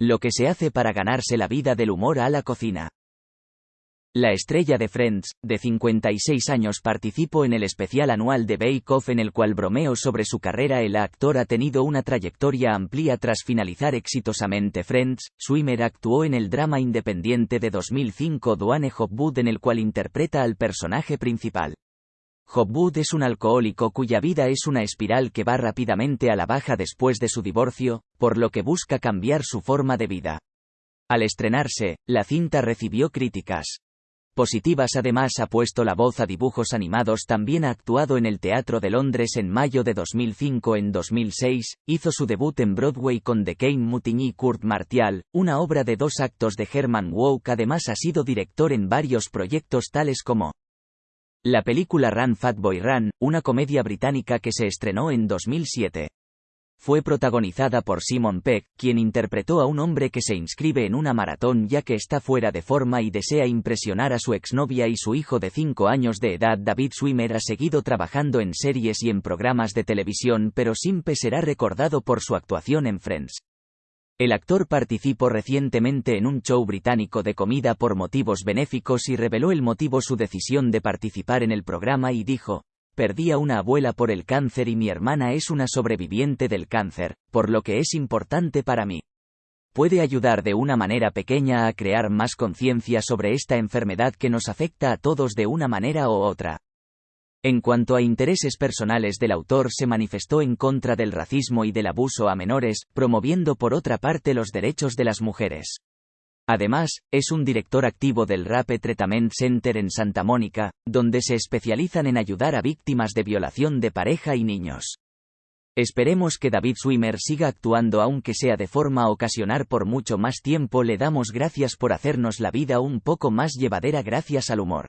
Lo que se hace para ganarse la vida del humor a la cocina. La estrella de Friends, de 56 años, participó en el especial anual de Bake Off en el cual bromeó sobre su carrera. El actor ha tenido una trayectoria amplia tras finalizar exitosamente Friends. Swimmer actuó en el drama independiente de 2005 Duane Hopwood en el cual interpreta al personaje principal. Hopwood es un alcohólico cuya vida es una espiral que va rápidamente a la baja después de su divorcio, por lo que busca cambiar su forma de vida. Al estrenarse, la cinta recibió críticas positivas. Además ha puesto la voz a dibujos animados. También ha actuado en el Teatro de Londres en mayo de 2005 en 2006, hizo su debut en Broadway con The Kane Mutiny Kurt Martial, una obra de dos actos de Herman Wouk. Además ha sido director en varios proyectos tales como la película Run Fat Boy Run, una comedia británica que se estrenó en 2007 fue protagonizada por Simon Peck, quien interpretó a un hombre que se inscribe en una maratón ya que está fuera de forma y desea impresionar a su exnovia y su hijo de 5 años de edad. David Swimmer ha seguido trabajando en series y en programas de televisión pero siempre será recordado por su actuación en Friends. El actor participó recientemente en un show británico de comida por motivos benéficos y reveló el motivo su decisión de participar en el programa y dijo, Perdí a una abuela por el cáncer y mi hermana es una sobreviviente del cáncer, por lo que es importante para mí. Puede ayudar de una manera pequeña a crear más conciencia sobre esta enfermedad que nos afecta a todos de una manera u otra. En cuanto a intereses personales del autor se manifestó en contra del racismo y del abuso a menores, promoviendo por otra parte los derechos de las mujeres. Además, es un director activo del Rape Treatment Center en Santa Mónica, donde se especializan en ayudar a víctimas de violación de pareja y niños. Esperemos que David Swimmer siga actuando aunque sea de forma ocasionar por mucho más tiempo. Le damos gracias por hacernos la vida un poco más llevadera gracias al humor.